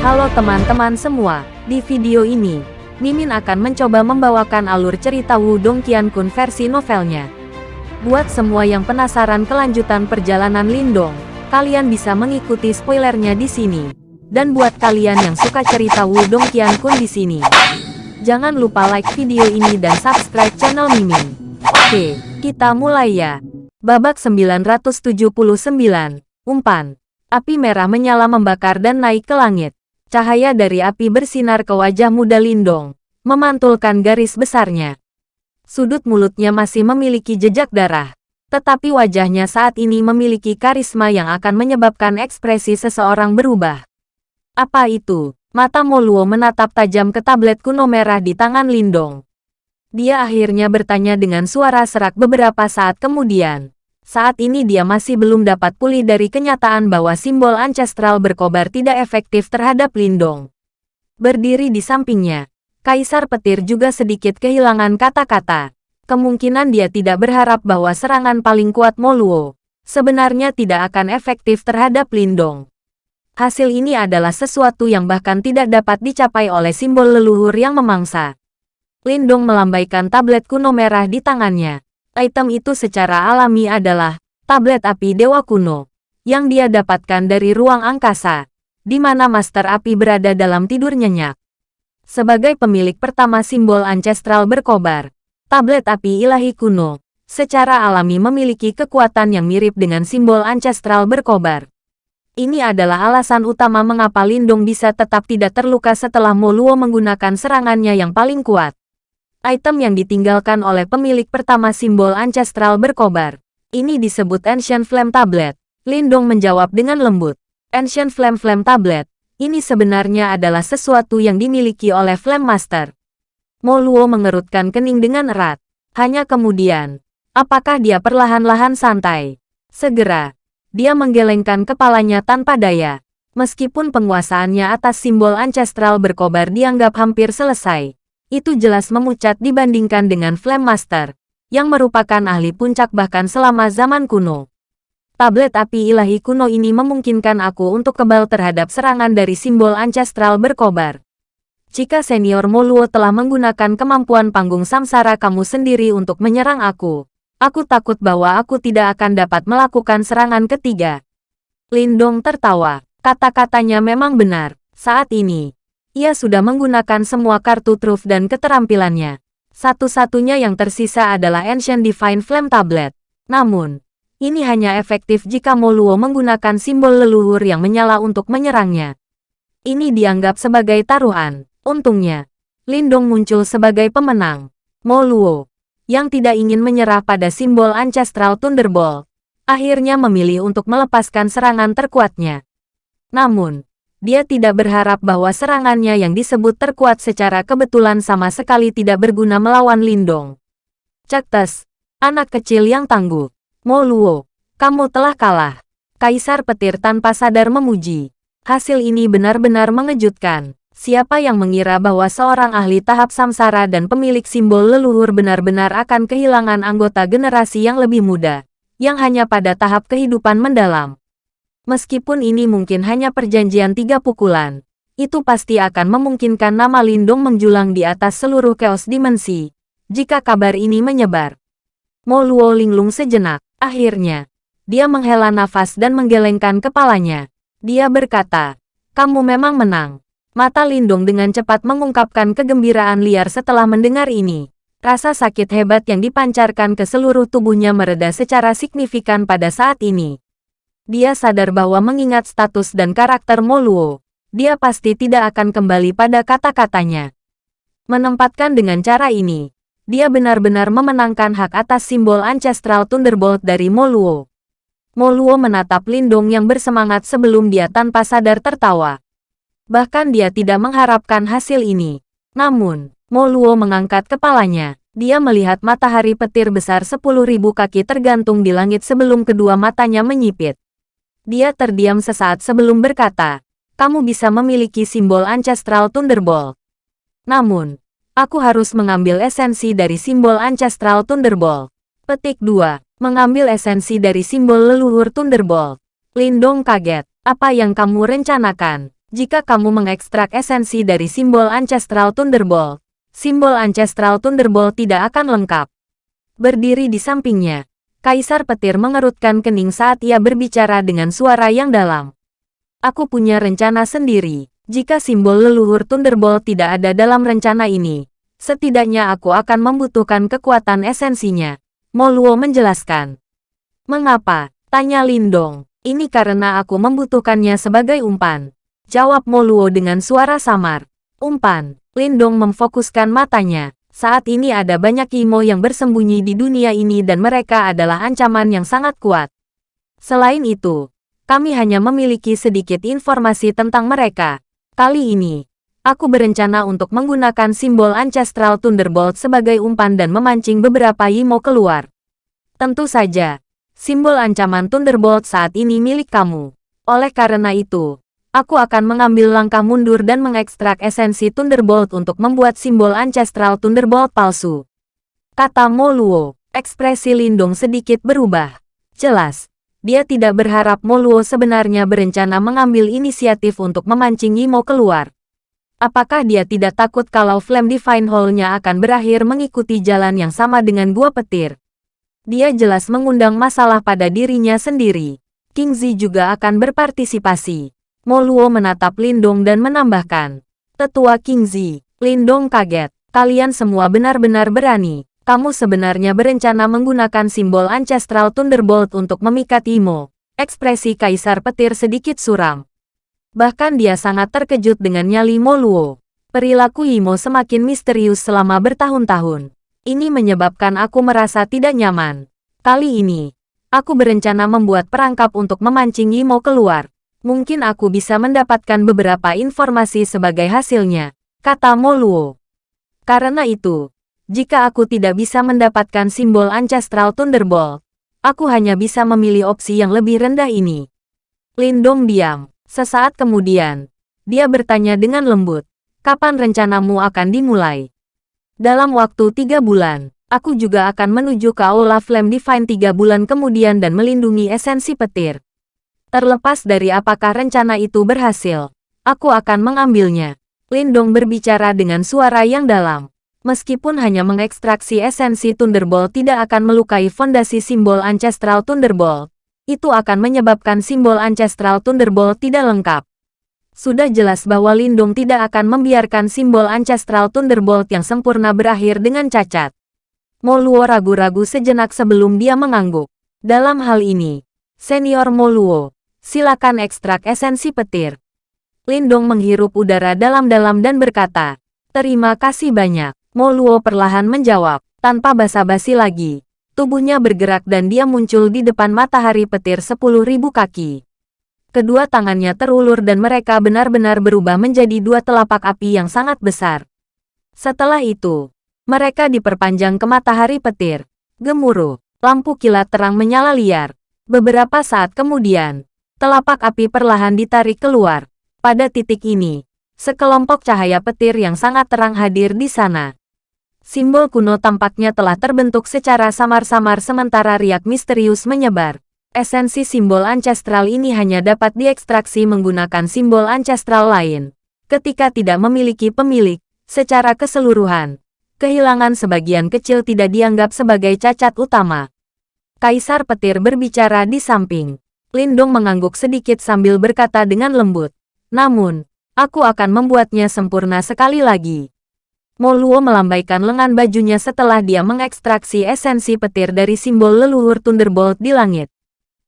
Halo teman-teman semua, di video ini, Mimin akan mencoba membawakan alur cerita Wudong Qiankun versi novelnya. Buat semua yang penasaran kelanjutan perjalanan Lindong, kalian bisa mengikuti spoilernya di sini. Dan buat kalian yang suka cerita Wudong Qiankun di sini, jangan lupa like video ini dan subscribe channel Mimin. Oke, kita mulai ya. Babak 979, Umpan. Api merah menyala membakar dan naik ke langit. Cahaya dari api bersinar ke wajah muda Lindong, memantulkan garis besarnya. Sudut mulutnya masih memiliki jejak darah, tetapi wajahnya saat ini memiliki karisma yang akan menyebabkan ekspresi seseorang berubah. Apa itu? Mata Moluo menatap tajam ke tablet kuno merah di tangan Lindong. Dia akhirnya bertanya dengan suara serak beberapa saat kemudian. Saat ini dia masih belum dapat pulih dari kenyataan bahwa simbol ancestral berkobar tidak efektif terhadap Lindong. Berdiri di sampingnya, Kaisar Petir juga sedikit kehilangan kata-kata. Kemungkinan dia tidak berharap bahwa serangan paling kuat Moluo sebenarnya tidak akan efektif terhadap Lindong. Hasil ini adalah sesuatu yang bahkan tidak dapat dicapai oleh simbol leluhur yang memangsa. Lindong melambaikan tablet kuno merah di tangannya. Item itu secara alami adalah tablet api dewa kuno yang dia dapatkan dari ruang angkasa, di mana Master Api berada dalam tidur nyenyak. Sebagai pemilik pertama simbol ancestral berkobar, tablet api ilahi kuno secara alami memiliki kekuatan yang mirip dengan simbol ancestral berkobar. Ini adalah alasan utama mengapa Lindung bisa tetap tidak terluka setelah Moluo menggunakan serangannya yang paling kuat. Item yang ditinggalkan oleh pemilik pertama simbol ancestral berkobar. Ini disebut Ancient Flame Tablet. Lindong menjawab dengan lembut. Ancient Flame Flame Tablet. Ini sebenarnya adalah sesuatu yang dimiliki oleh Flame Master. Moluo mengerutkan kening dengan erat. Hanya kemudian, apakah dia perlahan-lahan santai? Segera, dia menggelengkan kepalanya tanpa daya. Meskipun penguasaannya atas simbol ancestral berkobar dianggap hampir selesai, itu jelas memucat dibandingkan dengan Flame Master, yang merupakan ahli puncak bahkan selama zaman kuno. Tablet api ilahi kuno ini memungkinkan aku untuk kebal terhadap serangan dari simbol ancestral berkobar. Jika senior Moluo telah menggunakan kemampuan panggung samsara kamu sendiri untuk menyerang aku, aku takut bahwa aku tidak akan dapat melakukan serangan ketiga. Lindong tertawa. Kata-katanya memang benar. Saat ini, ia sudah menggunakan semua kartu truf dan keterampilannya. Satu-satunya yang tersisa adalah Ancient Divine Flame Tablet. Namun, ini hanya efektif jika Moluo menggunakan simbol leluhur yang menyala untuk menyerangnya. Ini dianggap sebagai taruhan. Untungnya, Lindong muncul sebagai pemenang. Moluo, yang tidak ingin menyerah pada simbol Ancestral Thunderbolt, akhirnya memilih untuk melepaskan serangan terkuatnya. Namun, dia tidak berharap bahwa serangannya yang disebut terkuat secara kebetulan sama sekali tidak berguna melawan Lindong. Cektes, anak kecil yang tangguh. Moluo, kamu telah kalah. Kaisar petir tanpa sadar memuji. Hasil ini benar-benar mengejutkan. Siapa yang mengira bahwa seorang ahli tahap samsara dan pemilik simbol leluhur benar-benar akan kehilangan anggota generasi yang lebih muda, yang hanya pada tahap kehidupan mendalam. Meskipun ini mungkin hanya perjanjian tiga pukulan, itu pasti akan memungkinkan nama Lindung menjulang di atas seluruh keos dimensi, jika kabar ini menyebar. Mo Luo linglung sejenak, akhirnya, dia menghela nafas dan menggelengkan kepalanya. Dia berkata, kamu memang menang. Mata Lindung dengan cepat mengungkapkan kegembiraan liar setelah mendengar ini. Rasa sakit hebat yang dipancarkan ke seluruh tubuhnya mereda secara signifikan pada saat ini. Dia sadar bahwa mengingat status dan karakter Moluo, dia pasti tidak akan kembali pada kata-katanya. Menempatkan dengan cara ini, dia benar-benar memenangkan hak atas simbol Ancestral Thunderbolt dari Moluo. Moluo menatap Lindong yang bersemangat sebelum dia tanpa sadar tertawa. Bahkan dia tidak mengharapkan hasil ini. Namun, Moluo mengangkat kepalanya. Dia melihat matahari petir besar 10.000 kaki tergantung di langit sebelum kedua matanya menyipit. Dia terdiam sesaat sebelum berkata, kamu bisa memiliki simbol Ancestral Thunderbolt. Namun, aku harus mengambil esensi dari simbol Ancestral Thunderbolt. Petik 2. Mengambil esensi dari simbol leluhur Thunderbolt. Lindong kaget. Apa yang kamu rencanakan? Jika kamu mengekstrak esensi dari simbol Ancestral Thunderbolt, simbol Ancestral Thunderbolt tidak akan lengkap. Berdiri di sampingnya, Kaisar Petir mengerutkan kening saat ia berbicara dengan suara yang dalam. Aku punya rencana sendiri. Jika simbol leluhur Thunderbolt tidak ada dalam rencana ini, setidaknya aku akan membutuhkan kekuatan esensinya. Moluo menjelaskan. Mengapa? Tanya Lindong. Ini karena aku membutuhkannya sebagai umpan. Jawab Moluo dengan suara samar. Umpan. Lindong memfokuskan matanya. Saat ini ada banyak Imo yang bersembunyi di dunia ini dan mereka adalah ancaman yang sangat kuat. Selain itu, kami hanya memiliki sedikit informasi tentang mereka. Kali ini, aku berencana untuk menggunakan simbol Ancestral Thunderbolt sebagai umpan dan memancing beberapa Imo keluar. Tentu saja, Simbol ancaman Thunderbolt saat ini milik kamu. Oleh karena itu, aku akan mengambil langkah mundur dan mengekstrak esensi Thunderbolt untuk membuat simbol Ancestral Thunderbolt palsu. Kata Moluo, ekspresi Lindung sedikit berubah. Jelas, dia tidak berharap Moluo sebenarnya berencana mengambil inisiatif untuk memancing Imo keluar. Apakah dia tidak takut kalau Flame Divine Hall-nya akan berakhir mengikuti jalan yang sama dengan gua petir? Dia jelas mengundang masalah pada dirinya sendiri. King Zi juga akan berpartisipasi. Moluo menatap Lindong dan menambahkan. Tetua King Zi, Lindong kaget. Kalian semua benar-benar berani. Kamu sebenarnya berencana menggunakan simbol Ancestral Thunderbolt untuk memikat Imo. Ekspresi Kaisar Petir sedikit suram. Bahkan dia sangat terkejut dengan nyali Moluo. Perilaku Imo semakin misterius selama bertahun-tahun. Ini menyebabkan aku merasa tidak nyaman. Kali ini, aku berencana membuat perangkap untuk memancing Imo keluar. Mungkin aku bisa mendapatkan beberapa informasi sebagai hasilnya, kata Moluo. Karena itu, jika aku tidak bisa mendapatkan simbol Ancestral Thunderbolt, aku hanya bisa memilih opsi yang lebih rendah ini. Lindong diam. Sesaat kemudian, dia bertanya dengan lembut, kapan rencanamu akan dimulai? Dalam waktu tiga bulan, aku juga akan menuju ke Aula Flame Divine tiga bulan kemudian dan melindungi esensi petir. Terlepas dari apakah rencana itu berhasil, aku akan mengambilnya. Lindong berbicara dengan suara yang dalam. Meskipun hanya mengekstraksi esensi Thunderbolt tidak akan melukai fondasi simbol Ancestral Thunderbolt, itu akan menyebabkan simbol Ancestral Thunderbolt tidak lengkap. Sudah jelas bahwa Lindung tidak akan membiarkan simbol Ancestral Thunderbolt yang sempurna berakhir dengan cacat. Moluo ragu-ragu sejenak sebelum dia mengangguk. Dalam hal ini, Senior Moluo, silakan ekstrak esensi petir. Lindong menghirup udara dalam-dalam dan berkata, Terima kasih banyak. Moluo perlahan menjawab, tanpa basa-basi lagi. Tubuhnya bergerak dan dia muncul di depan matahari petir 10.000 kaki. Kedua tangannya terulur dan mereka benar-benar berubah menjadi dua telapak api yang sangat besar. Setelah itu, mereka diperpanjang ke matahari petir. Gemuruh, lampu kilat terang menyala liar. Beberapa saat kemudian, telapak api perlahan ditarik keluar. Pada titik ini, sekelompok cahaya petir yang sangat terang hadir di sana. Simbol kuno tampaknya telah terbentuk secara samar-samar sementara riak misterius menyebar. Esensi simbol ancestral ini hanya dapat diekstraksi menggunakan simbol ancestral lain. Ketika tidak memiliki pemilik, secara keseluruhan, kehilangan sebagian kecil tidak dianggap sebagai cacat utama. Kaisar petir berbicara di samping. Lindong mengangguk sedikit sambil berkata dengan lembut. Namun, aku akan membuatnya sempurna sekali lagi. Moluo melambaikan lengan bajunya setelah dia mengekstraksi esensi petir dari simbol leluhur Thunderbolt di langit.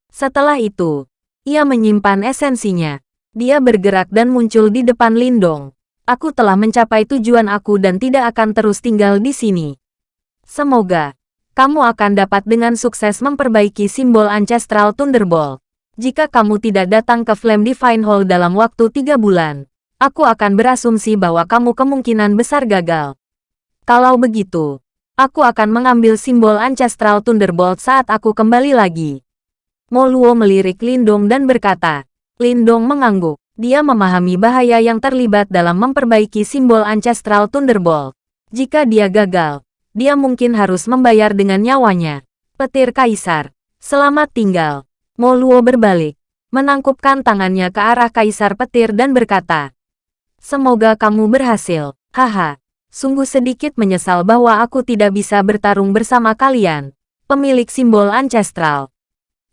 Setelah itu, ia menyimpan esensinya. Dia bergerak dan muncul di depan Lindong. Aku telah mencapai tujuan aku dan tidak akan terus tinggal di sini. Semoga kamu akan dapat dengan sukses memperbaiki simbol Ancestral Thunderbolt. Jika kamu tidak datang ke Flame Divine Hall dalam waktu tiga bulan, aku akan berasumsi bahwa kamu kemungkinan besar gagal. Kalau begitu, aku akan mengambil simbol Ancestral Thunderbolt saat aku kembali lagi. Moluo melirik Lindong dan berkata. Lindong mengangguk. Dia memahami bahaya yang terlibat dalam memperbaiki simbol Ancestral Thunderbolt. Jika dia gagal, dia mungkin harus membayar dengan nyawanya. Petir Kaisar. Selamat tinggal. Moluo berbalik. menangkupkan tangannya ke arah Kaisar Petir dan berkata, Semoga kamu berhasil, haha. Sungguh sedikit menyesal bahwa aku tidak bisa bertarung bersama kalian, pemilik simbol ancestral.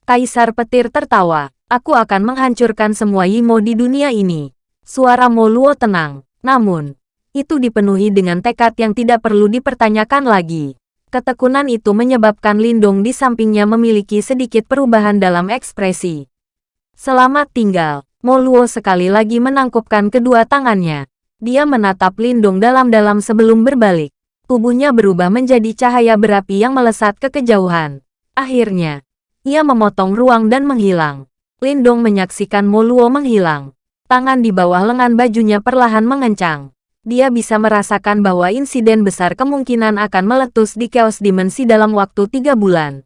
Kaisar Petir tertawa, aku akan menghancurkan semua Yimo di dunia ini. Suara Moluo tenang, namun, itu dipenuhi dengan tekad yang tidak perlu dipertanyakan lagi. Ketekunan itu menyebabkan Lindung di sampingnya memiliki sedikit perubahan dalam ekspresi. Selamat tinggal, Moluo sekali lagi menangkupkan kedua tangannya. Dia menatap Lindung dalam-dalam sebelum berbalik. Tubuhnya berubah menjadi cahaya berapi yang melesat ke kejauhan. Akhirnya, ia memotong ruang dan menghilang. Lindung menyaksikan Moluo menghilang. Tangan di bawah lengan bajunya perlahan mengencang. Dia bisa merasakan bahwa insiden besar kemungkinan akan meletus di chaos dimensi dalam waktu tiga bulan.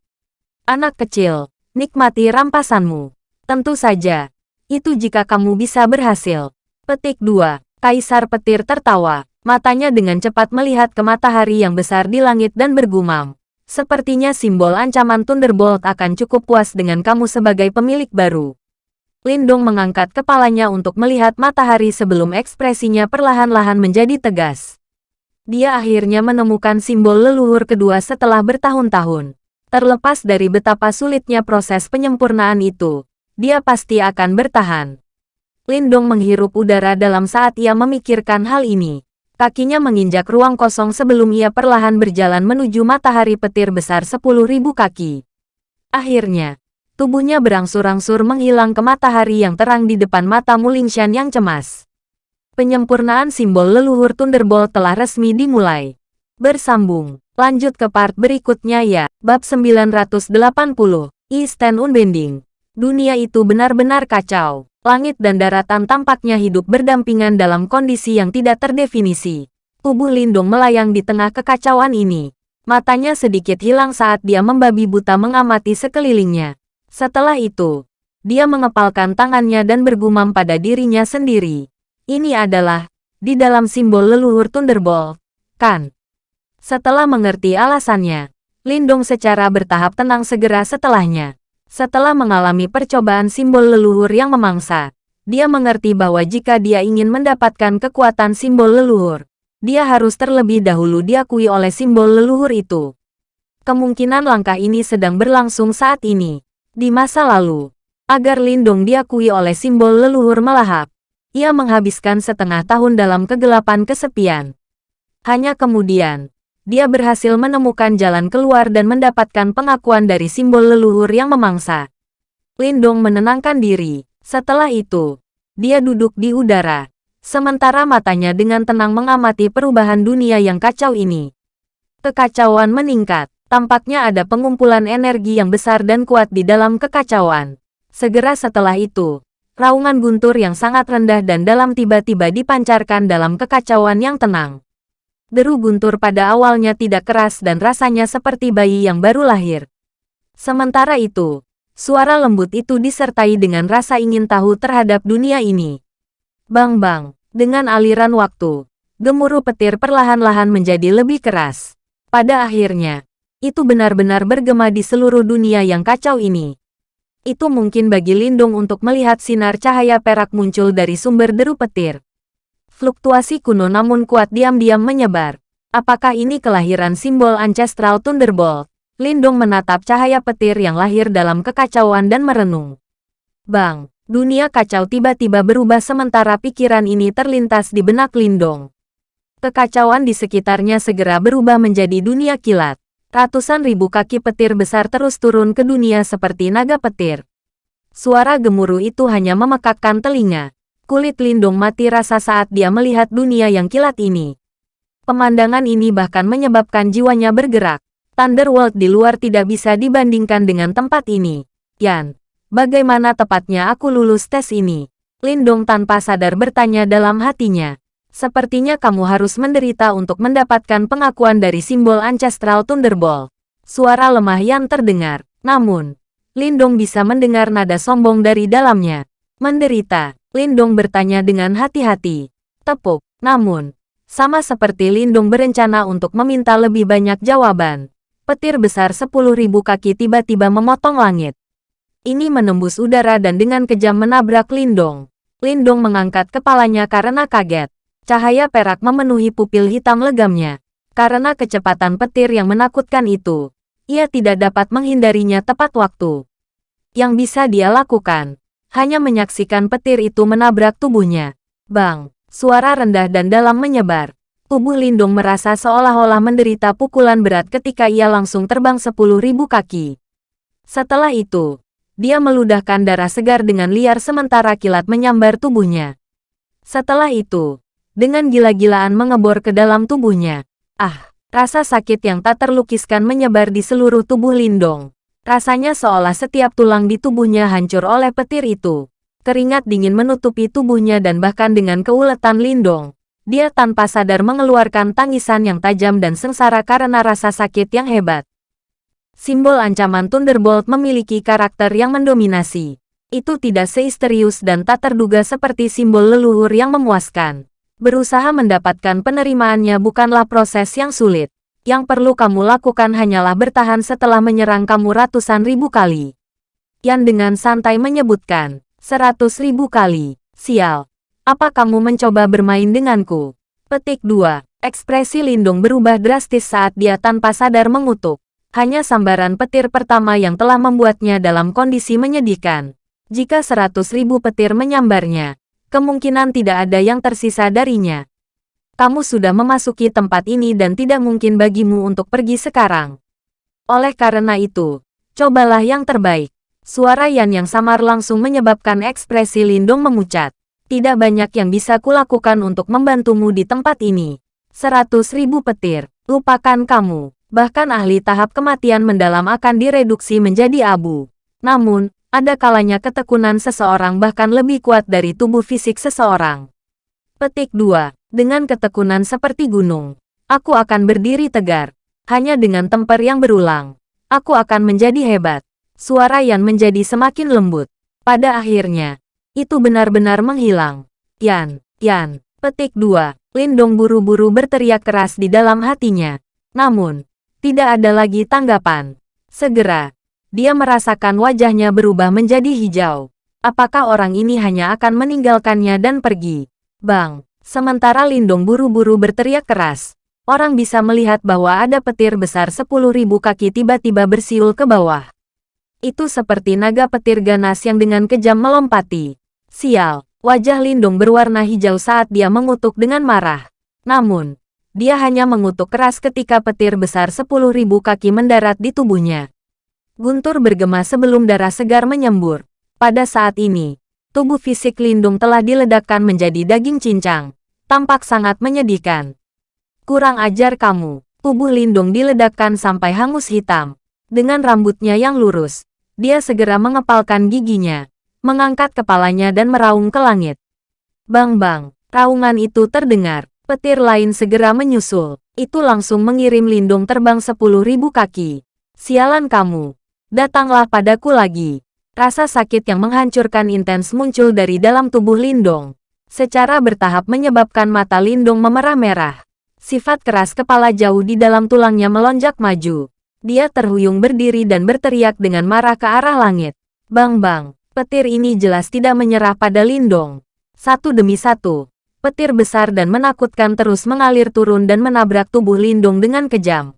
Anak kecil, nikmati rampasanmu. Tentu saja. Itu jika kamu bisa berhasil. Petik 2. Kaisar petir tertawa. Matanya dengan cepat melihat ke matahari yang besar di langit dan bergumam. Sepertinya simbol ancaman Thunderbolt akan cukup puas dengan kamu sebagai pemilik baru. Lindung mengangkat kepalanya untuk melihat matahari sebelum ekspresinya perlahan-lahan menjadi tegas. Dia akhirnya menemukan simbol leluhur kedua setelah bertahun-tahun. Terlepas dari betapa sulitnya proses penyempurnaan itu, dia pasti akan bertahan. Lindong menghirup udara dalam saat ia memikirkan hal ini. Kakinya menginjak ruang kosong sebelum ia perlahan berjalan menuju matahari petir besar 10.000 kaki. Akhirnya, tubuhnya berangsur-angsur menghilang ke matahari yang terang di depan mata Mulingshan yang cemas. Penyempurnaan simbol leluhur Thunderbolt telah resmi dimulai. Bersambung, lanjut ke part berikutnya ya, bab 980, Eastern Unbending. Dunia itu benar-benar kacau. Langit dan daratan tampaknya hidup berdampingan dalam kondisi yang tidak terdefinisi. Tubuh Lindung melayang di tengah kekacauan ini. Matanya sedikit hilang saat dia membabi buta mengamati sekelilingnya. Setelah itu, dia mengepalkan tangannya dan bergumam pada dirinya sendiri. Ini adalah, di dalam simbol leluhur Thunderbolt, kan? Setelah mengerti alasannya, Lindung secara bertahap tenang segera setelahnya. Setelah mengalami percobaan simbol leluhur yang memangsa, dia mengerti bahwa jika dia ingin mendapatkan kekuatan simbol leluhur, dia harus terlebih dahulu diakui oleh simbol leluhur itu. Kemungkinan langkah ini sedang berlangsung saat ini. Di masa lalu, agar Lindung diakui oleh simbol leluhur melahap, ia menghabiskan setengah tahun dalam kegelapan kesepian. Hanya kemudian, dia berhasil menemukan jalan keluar dan mendapatkan pengakuan dari simbol leluhur yang memangsa. Lindong menenangkan diri. Setelah itu, dia duduk di udara. Sementara matanya dengan tenang mengamati perubahan dunia yang kacau ini. Kekacauan meningkat. Tampaknya ada pengumpulan energi yang besar dan kuat di dalam kekacauan. Segera setelah itu, raungan guntur yang sangat rendah dan dalam tiba-tiba dipancarkan dalam kekacauan yang tenang. Deru guntur pada awalnya tidak keras dan rasanya seperti bayi yang baru lahir. Sementara itu, suara lembut itu disertai dengan rasa ingin tahu terhadap dunia ini. Bang-bang, dengan aliran waktu, gemuruh petir perlahan-lahan menjadi lebih keras. Pada akhirnya, itu benar-benar bergema di seluruh dunia yang kacau ini. Itu mungkin bagi Lindung untuk melihat sinar cahaya perak muncul dari sumber deru petir. Fluktuasi kuno namun kuat diam-diam menyebar. Apakah ini kelahiran simbol ancestral Thunderbolt? Lindung menatap cahaya petir yang lahir dalam kekacauan dan merenung. Bang, dunia kacau tiba-tiba berubah sementara pikiran ini terlintas di benak Lindong. Kekacauan di sekitarnya segera berubah menjadi dunia kilat. Ratusan ribu kaki petir besar terus turun ke dunia seperti naga petir. Suara gemuruh itu hanya memekakkan telinga. Kulit Lindung mati rasa saat dia melihat dunia yang kilat ini. Pemandangan ini bahkan menyebabkan jiwanya bergerak. Thunderworld di luar tidak bisa dibandingkan dengan tempat ini. Yan, bagaimana tepatnya aku lulus tes ini? Lindung tanpa sadar bertanya dalam hatinya. Sepertinya kamu harus menderita untuk mendapatkan pengakuan dari simbol Ancestral Thunderbolt. Suara lemah yang terdengar. Namun, Lindung bisa mendengar nada sombong dari dalamnya. Menderita. Lindong bertanya dengan hati-hati. Tepuk. Namun, sama seperti Lindong berencana untuk meminta lebih banyak jawaban. Petir besar 10.000 kaki tiba-tiba memotong langit. Ini menembus udara dan dengan kejam menabrak Lindong. Lindong mengangkat kepalanya karena kaget. Cahaya perak memenuhi pupil hitam legamnya. Karena kecepatan petir yang menakutkan itu, ia tidak dapat menghindarinya tepat waktu. Yang bisa dia lakukan, hanya menyaksikan petir itu menabrak tubuhnya. Bang, suara rendah dan dalam menyebar. Tubuh Lindung merasa seolah-olah menderita pukulan berat ketika ia langsung terbang sepuluh ribu kaki. Setelah itu, dia meludahkan darah segar dengan liar sementara kilat menyambar tubuhnya. Setelah itu, dengan gila-gilaan mengebor ke dalam tubuhnya. Ah, rasa sakit yang tak terlukiskan menyebar di seluruh tubuh Lindong. Rasanya seolah setiap tulang di tubuhnya hancur oleh petir itu. Keringat dingin menutupi tubuhnya dan bahkan dengan keuletan Lindong. Dia tanpa sadar mengeluarkan tangisan yang tajam dan sengsara karena rasa sakit yang hebat. Simbol ancaman Thunderbolt memiliki karakter yang mendominasi. Itu tidak seisterius dan tak terduga seperti simbol leluhur yang memuaskan. Berusaha mendapatkan penerimaannya bukanlah proses yang sulit. Yang perlu kamu lakukan hanyalah bertahan setelah menyerang kamu ratusan ribu kali. Yan dengan santai menyebutkan, seratus ribu kali. Sial. Apa kamu mencoba bermain denganku? Petik 2. Ekspresi Lindung berubah drastis saat dia tanpa sadar mengutuk. Hanya sambaran petir pertama yang telah membuatnya dalam kondisi menyedihkan. Jika seratus ribu petir menyambarnya, kemungkinan tidak ada yang tersisa darinya. Kamu sudah memasuki tempat ini dan tidak mungkin bagimu untuk pergi sekarang. Oleh karena itu, cobalah yang terbaik. Suara Yan yang samar langsung menyebabkan ekspresi Lindung memucat. Tidak banyak yang bisa kulakukan untuk membantumu di tempat ini. Seratus ribu petir, lupakan kamu. Bahkan ahli tahap kematian mendalam akan direduksi menjadi abu. Namun, ada kalanya ketekunan seseorang bahkan lebih kuat dari tubuh fisik seseorang. Petik 2. Dengan ketekunan seperti gunung, aku akan berdiri tegar. Hanya dengan temper yang berulang, aku akan menjadi hebat. Suara Yan menjadi semakin lembut. Pada akhirnya, itu benar-benar menghilang. Yan, Yan, petik 2. Lindong buru-buru berteriak keras di dalam hatinya. Namun, tidak ada lagi tanggapan. Segera, dia merasakan wajahnya berubah menjadi hijau. Apakah orang ini hanya akan meninggalkannya dan pergi? Bang, Sementara Lindong buru-buru berteriak keras, orang bisa melihat bahwa ada petir besar 10.000 kaki tiba-tiba bersiul ke bawah. Itu seperti naga petir ganas yang dengan kejam melompati. Sial, wajah Lindong berwarna hijau saat dia mengutuk dengan marah. Namun, dia hanya mengutuk keras ketika petir besar 10.000 kaki mendarat di tubuhnya. Guntur bergema sebelum darah segar menyembur. Pada saat ini, tubuh fisik Lindung telah diledakkan menjadi daging cincang. Tampak sangat menyedihkan. Kurang ajar kamu. Tubuh Lindung diledakkan sampai hangus hitam. Dengan rambutnya yang lurus, dia segera mengepalkan giginya, mengangkat kepalanya dan meraung ke langit. Bang-bang, raungan itu terdengar. Petir lain segera menyusul. Itu langsung mengirim Lindung terbang sepuluh ribu kaki. Sialan kamu. Datanglah padaku lagi. Rasa sakit yang menghancurkan intens muncul dari dalam tubuh Lindong. Secara bertahap menyebabkan mata Lindong memerah merah. Sifat keras kepala jauh di dalam tulangnya melonjak maju. Dia terhuyung berdiri dan berteriak dengan marah ke arah langit. Bang-bang, petir ini jelas tidak menyerah pada Lindong. Satu demi satu, petir besar dan menakutkan terus mengalir turun dan menabrak tubuh Lindong dengan kejam.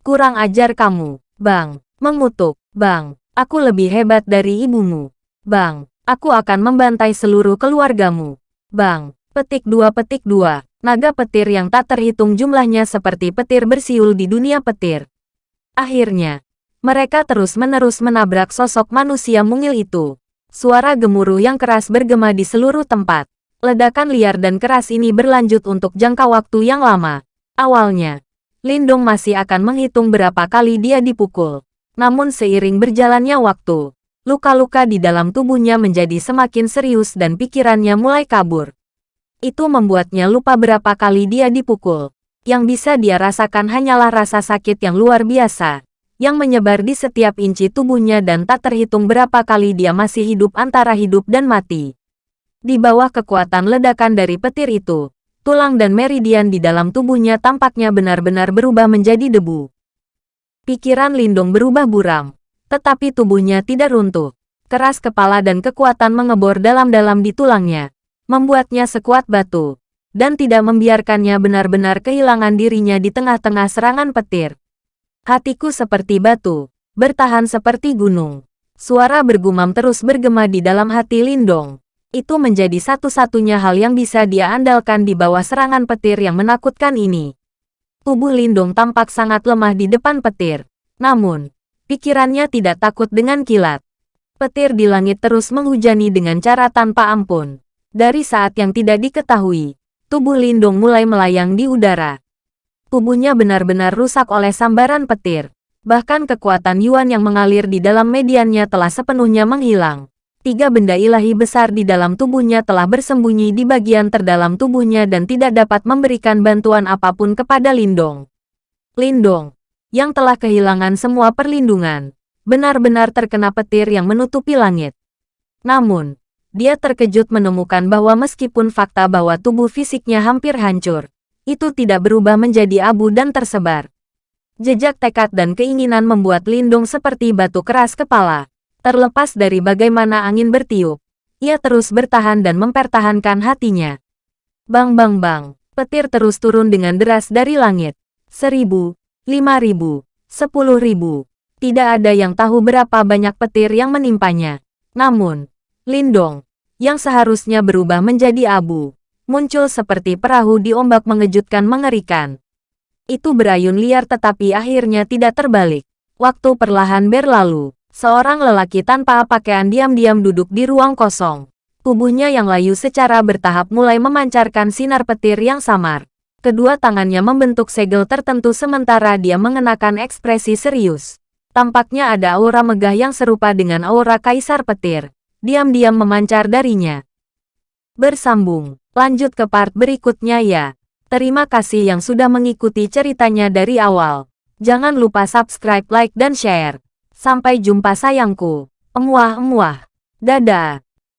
Kurang ajar kamu, Bang, mengutuk, Bang. Aku lebih hebat dari ibumu. Bang, aku akan membantai seluruh keluargamu. Bang, petik dua petik dua. Naga petir yang tak terhitung jumlahnya seperti petir bersiul di dunia petir. Akhirnya, mereka terus-menerus menabrak sosok manusia mungil itu. Suara gemuruh yang keras bergema di seluruh tempat. Ledakan liar dan keras ini berlanjut untuk jangka waktu yang lama. Awalnya, Lindung masih akan menghitung berapa kali dia dipukul. Namun seiring berjalannya waktu, luka-luka di dalam tubuhnya menjadi semakin serius dan pikirannya mulai kabur. Itu membuatnya lupa berapa kali dia dipukul. Yang bisa dia rasakan hanyalah rasa sakit yang luar biasa, yang menyebar di setiap inci tubuhnya dan tak terhitung berapa kali dia masih hidup antara hidup dan mati. Di bawah kekuatan ledakan dari petir itu, tulang dan meridian di dalam tubuhnya tampaknya benar-benar berubah menjadi debu. Pikiran Lindong berubah buram, tetapi tubuhnya tidak runtuh. Keras kepala dan kekuatan mengebor dalam-dalam di tulangnya, membuatnya sekuat batu, dan tidak membiarkannya benar-benar kehilangan dirinya di tengah-tengah serangan petir. Hatiku seperti batu, bertahan seperti gunung. Suara bergumam terus bergema di dalam hati Lindong. Itu menjadi satu-satunya hal yang bisa dia andalkan di bawah serangan petir yang menakutkan ini. Tubuh Lindong tampak sangat lemah di depan petir. Namun, pikirannya tidak takut dengan kilat. Petir di langit terus menghujani dengan cara tanpa ampun. Dari saat yang tidak diketahui, tubuh Lindong mulai melayang di udara. Tubuhnya benar-benar rusak oleh sambaran petir. Bahkan kekuatan Yuan yang mengalir di dalam mediannya telah sepenuhnya menghilang. Tiga benda ilahi besar di dalam tubuhnya telah bersembunyi di bagian terdalam tubuhnya dan tidak dapat memberikan bantuan apa pun kepada Lindong. Lindong, yang telah kehilangan semua perlindungan, benar-benar terkena petir yang menutupi langit. Namun, dia terkejut menemukan bahwa meskipun fakta bahwa tubuh fisiknya hampir hancur, itu tidak berubah menjadi abu dan tersebar. Jejak tekad dan keinginan membuat Lindung seperti batu keras kepala. Terlepas dari bagaimana angin bertiup, ia terus bertahan dan mempertahankan hatinya. Bang bang bang, petir terus turun dengan deras dari langit. Seribu, lima ribu, sepuluh ribu. Tidak ada yang tahu berapa banyak petir yang menimpanya. Namun, Lindong, yang seharusnya berubah menjadi abu, muncul seperti perahu di ombak mengejutkan mengerikan. Itu berayun liar tetapi akhirnya tidak terbalik. Waktu perlahan berlalu, seorang lelaki tanpa pakaian diam-diam duduk di ruang kosong. Tubuhnya yang layu secara bertahap mulai memancarkan sinar petir yang samar. Kedua tangannya membentuk segel tertentu sementara dia mengenakan ekspresi serius. Tampaknya ada aura megah yang serupa dengan aura kaisar petir diam-diam memancar darinya. Bersambung, lanjut ke part berikutnya ya. Terima kasih yang sudah mengikuti ceritanya dari awal. Jangan lupa subscribe, like, dan share. Sampai jumpa sayangku. Emuah-emuah. Dadah.